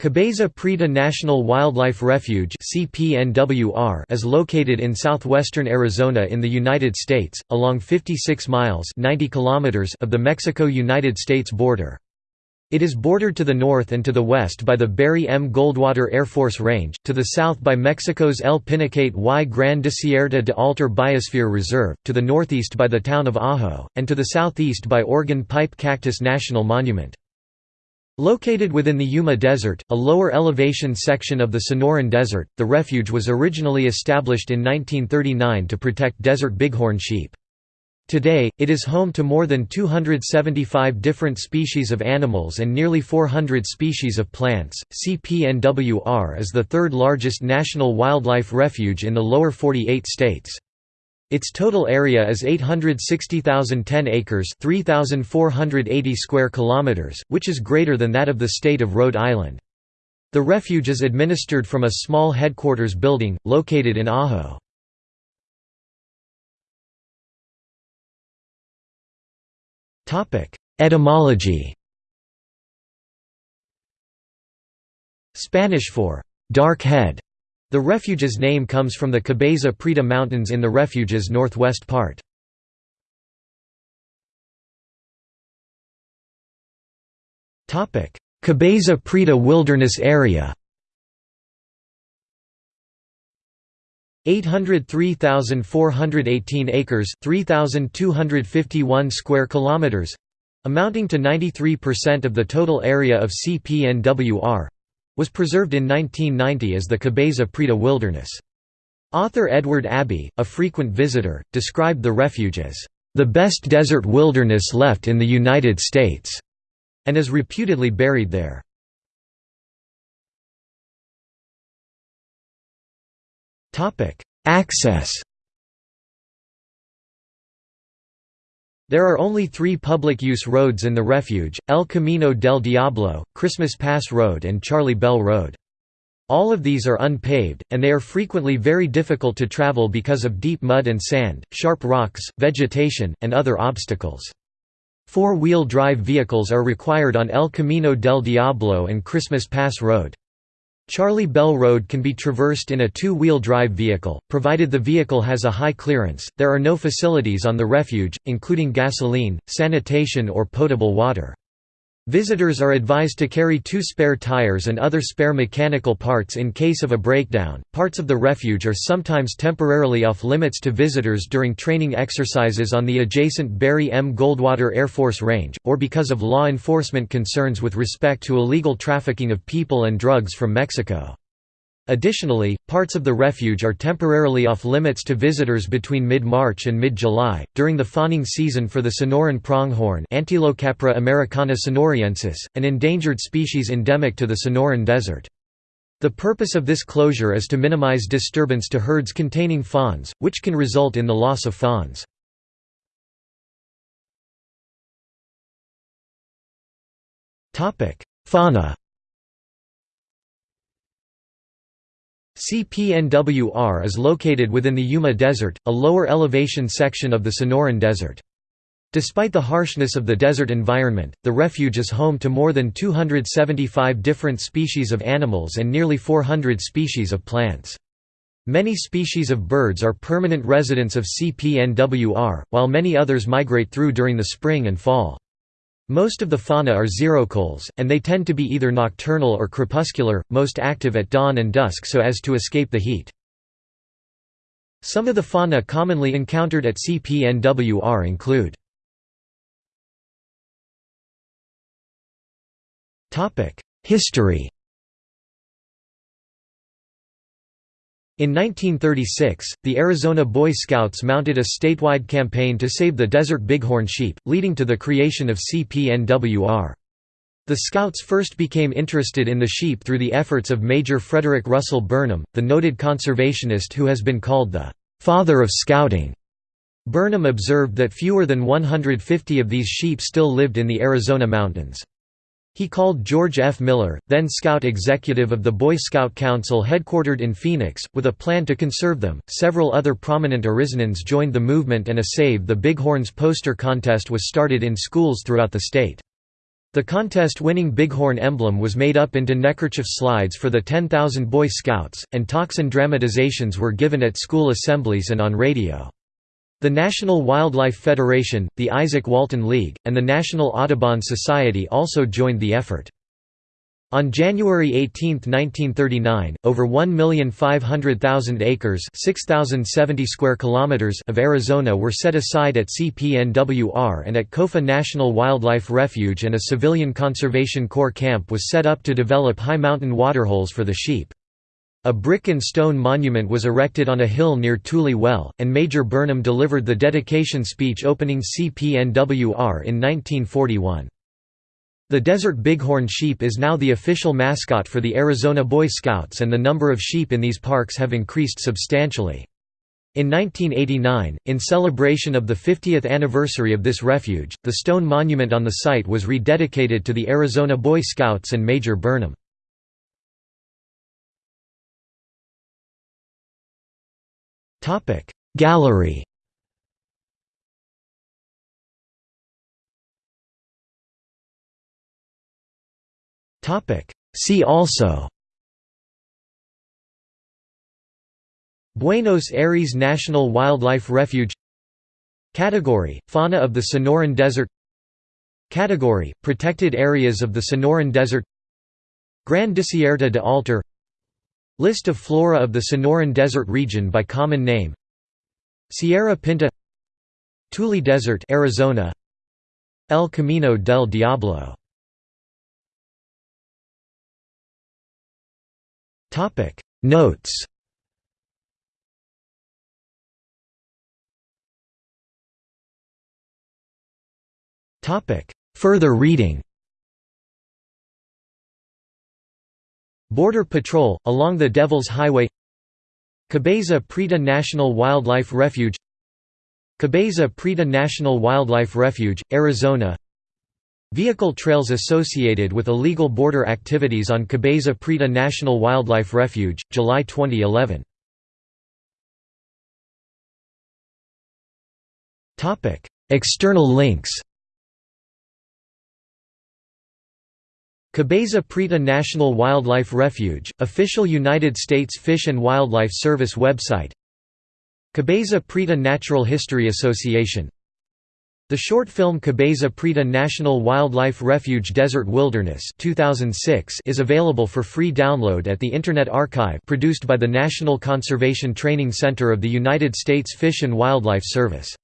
Cabeza Prieta National Wildlife Refuge is located in southwestern Arizona in the United States, along 56 miles 90 kilometers of the Mexico–United States border. It is bordered to the north and to the west by the Barry M. Goldwater Air Force Range, to the south by Mexico's El Pinacate y Gran Desierto de Altar Biosphere Reserve, to the northeast by the town of Ajo, and to the southeast by Organ Pipe Cactus National Monument. Located within the Yuma Desert, a lower elevation section of the Sonoran Desert, the refuge was originally established in 1939 to protect desert bighorn sheep. Today, it is home to more than 275 different species of animals and nearly 400 species of plants. CPNWR is the third largest national wildlife refuge in the lower 48 states. Its total area is 860,010 acres, 3,480 square kilometers, which is greater than that of the state of Rhode Island. The refuge is administered from a small headquarters building located in. Topic: Etymology. Spanish for dark head the refuge's name comes from the Cabeza Prieta Mountains in the refuge's northwest part. Cabeza Prieta Wilderness Area 803,418 acres 3,251 square kilometers amounting to 93% of the total area of CPNWR was preserved in 1990 as the Cabeza Prieta Wilderness. Author Edward Abbey, a frequent visitor, described the refuge as, "...the best desert wilderness left in the United States", and is reputedly buried there. Access There are only three public-use roads in the refuge, El Camino del Diablo, Christmas Pass Road and Charlie Bell Road. All of these are unpaved, and they are frequently very difficult to travel because of deep mud and sand, sharp rocks, vegetation, and other obstacles. Four-wheel drive vehicles are required on El Camino del Diablo and Christmas Pass Road. Charlie Bell Road can be traversed in a two-wheel drive vehicle, provided the vehicle has a high clearance. There are no facilities on the refuge, including gasoline, sanitation or potable water. Visitors are advised to carry two spare tires and other spare mechanical parts in case of a breakdown. Parts of the refuge are sometimes temporarily off limits to visitors during training exercises on the adjacent Barry M. Goldwater Air Force Range, or because of law enforcement concerns with respect to illegal trafficking of people and drugs from Mexico. Additionally, parts of the refuge are temporarily off-limits to visitors between mid-March and mid-July, during the fawning season for the Sonoran pronghorn Antilocapra americana sonoriensis, an endangered species endemic to the Sonoran Desert. The purpose of this closure is to minimize disturbance to herds containing fawns, which can result in the loss of fawns. Fauna CPNWR is located within the Yuma Desert, a lower elevation section of the Sonoran Desert. Despite the harshness of the desert environment, the refuge is home to more than 275 different species of animals and nearly 400 species of plants. Many species of birds are permanent residents of CPNWR, while many others migrate through during the spring and fall. Most of the fauna are xerocoles, and they tend to be either nocturnal or crepuscular, most active at dawn and dusk so as to escape the heat. Some of the fauna commonly encountered at CPNWR include History In 1936, the Arizona Boy Scouts mounted a statewide campaign to save the desert bighorn sheep, leading to the creation of CPNWR. The Scouts first became interested in the sheep through the efforts of Major Frederick Russell Burnham, the noted conservationist who has been called the «father of Scouting». Burnham observed that fewer than 150 of these sheep still lived in the Arizona mountains. He called George F. Miller, then Scout executive of the Boy Scout Council headquartered in Phoenix, with a plan to conserve them. Several other prominent Arizonans joined the movement and a Save the Bighorns poster contest was started in schools throughout the state. The contest-winning Bighorn emblem was made up into neckerchief slides for the 10,000 Boy Scouts, and talks and dramatizations were given at school assemblies and on radio. The National Wildlife Federation, the Izaak Walton League, and the National Audubon Society also joined the effort. On January 18, 1939, over 1,500,000 acres square of Arizona were set aside at CPNWR and at Kofa National Wildlife Refuge and a civilian Conservation Corps camp was set up to develop high mountain waterholes for the sheep. A brick and stone monument was erected on a hill near Tule Well, and Major Burnham delivered the dedication speech opening CPNWR in 1941. The desert bighorn sheep is now the official mascot for the Arizona Boy Scouts and the number of sheep in these parks have increased substantially. In 1989, in celebration of the 50th anniversary of this refuge, the stone monument on the site was rededicated to the Arizona Boy Scouts and Major Burnham. Gallery. See also. Buenos Aires National Wildlife Refuge. Category – Fauna of the Sonoran Desert. Category – Protected areas of the Sonoran Desert. Gran Desierto de Altar List of flora of the Sonoran Desert region by common name. Sierra Pinta. Tule Desert Arizona. El Camino del Diablo. Topic. Notes. Topic. Further reading Border Patrol, along the Devil's Highway Cabeza Prieta National Wildlife Refuge Cabeza Prieta National Wildlife Refuge, Arizona Vehicle trails associated with illegal border activities on Cabeza Prieta National Wildlife Refuge, July 2011. External links Cabeza Prieta National Wildlife Refuge, official United States Fish and Wildlife Service website Cabeza Prieta Natural History Association the short film Cabeza Prieta National Wildlife Refuge Desert Wilderness 2006 is available for free download at the Internet Archive produced by the National Conservation Training Center of the United States Fish and Wildlife Service.